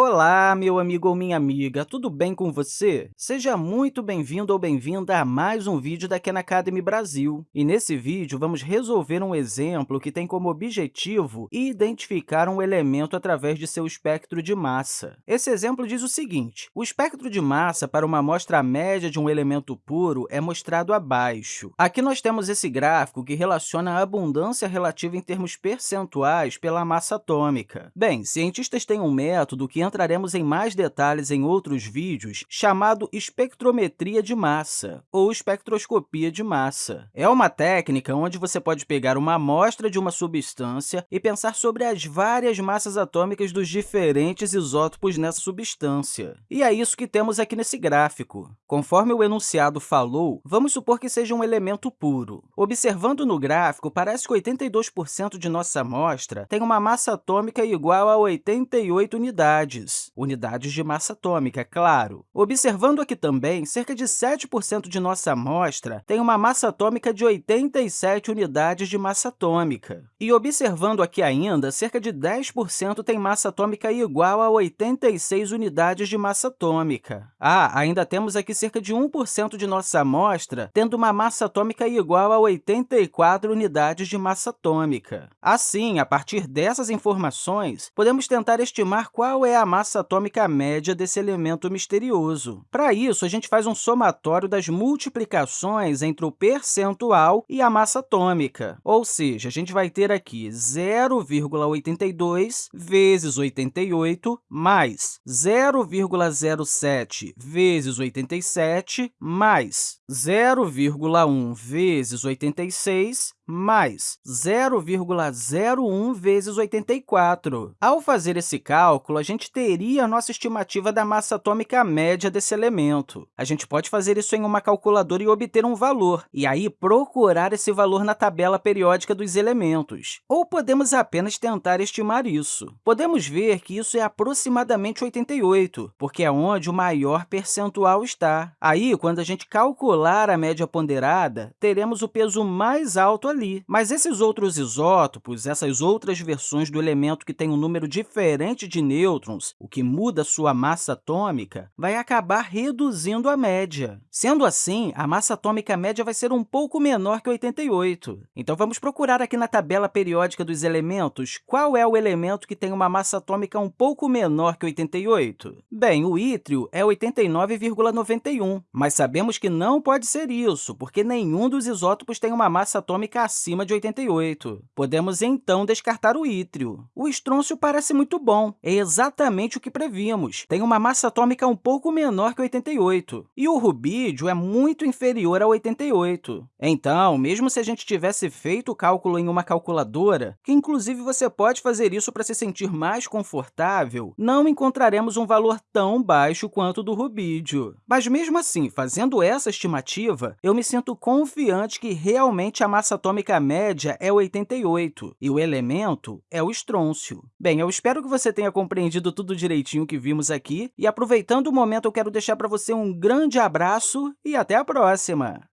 Olá, meu amigo ou minha amiga, tudo bem com você? Seja muito bem-vindo ou bem-vinda a mais um vídeo da Khan Academy Brasil. E nesse vídeo, vamos resolver um exemplo que tem como objetivo identificar um elemento através de seu espectro de massa. Esse exemplo diz o seguinte, o espectro de massa para uma amostra média de um elemento puro é mostrado abaixo. Aqui nós temos esse gráfico que relaciona a abundância relativa em termos percentuais pela massa atômica. Bem, cientistas têm um método que entraremos em mais detalhes em outros vídeos, chamado espectrometria de massa, ou espectroscopia de massa. É uma técnica onde você pode pegar uma amostra de uma substância e pensar sobre as várias massas atômicas dos diferentes isótopos nessa substância. E é isso que temos aqui nesse gráfico. Conforme o enunciado falou, vamos supor que seja um elemento puro. Observando no gráfico, parece que 82% de nossa amostra tem uma massa atômica igual a 88 unidades, unidades, unidades de massa atômica, é claro. Observando aqui também, cerca de 7% de nossa amostra tem uma massa atômica de 87 unidades de massa atômica. E observando aqui ainda, cerca de 10% tem massa atômica igual a 86 unidades de massa atômica. Ah, ainda temos aqui cerca de 1% de nossa amostra tendo uma massa atômica igual a 84 unidades de massa atômica. Assim, a partir dessas informações, podemos tentar estimar qual é a massa atômica média desse elemento misterioso. Para isso, a gente faz um somatório das multiplicações entre o percentual e a massa atômica. Ou seja, a gente vai ter aqui 0,82 vezes 88 mais 0,07 vezes 87 mais 0,1 vezes 86 mais 0,01 vezes 84. Ao fazer esse cálculo, a gente teria a nossa estimativa da massa atômica média desse elemento. A gente pode fazer isso em uma calculadora e obter um valor, e aí procurar esse valor na tabela periódica dos elementos. Ou podemos apenas tentar estimar isso. Podemos ver que isso é aproximadamente 88, porque é onde o maior percentual está. Aí, quando a gente calcular a média ponderada, teremos o peso mais alto ali ali. Mas esses outros isótopos, essas outras versões do elemento que tem um número diferente de nêutrons, o que muda sua massa atômica, vai acabar reduzindo a média. Sendo assim, a massa atômica média vai ser um pouco menor que 88. Então, vamos procurar aqui na tabela periódica dos elementos qual é o elemento que tem uma massa atômica um pouco menor que 88. Bem, o ítrio é 89,91, mas sabemos que não pode ser isso, porque nenhum dos isótopos tem uma massa atômica acima de 88. Podemos, então, descartar o ítrio. O estrôncio parece muito bom, é exatamente o que prevíamos. Tem uma massa atômica um pouco menor que 88. E o rubídio é muito inferior a 88. Então, mesmo se a gente tivesse feito o cálculo em uma calculadora, que inclusive você pode fazer isso para se sentir mais confortável, não encontraremos um valor tão baixo quanto o do rubídio. Mas, mesmo assim, fazendo essa estimativa, eu me sinto confiante que realmente a massa atômica atômica média é 88 e o elemento é o estrôncio. Bem, eu espero que você tenha compreendido tudo direitinho que vimos aqui e, aproveitando o momento, eu quero deixar para você um grande abraço e até a próxima!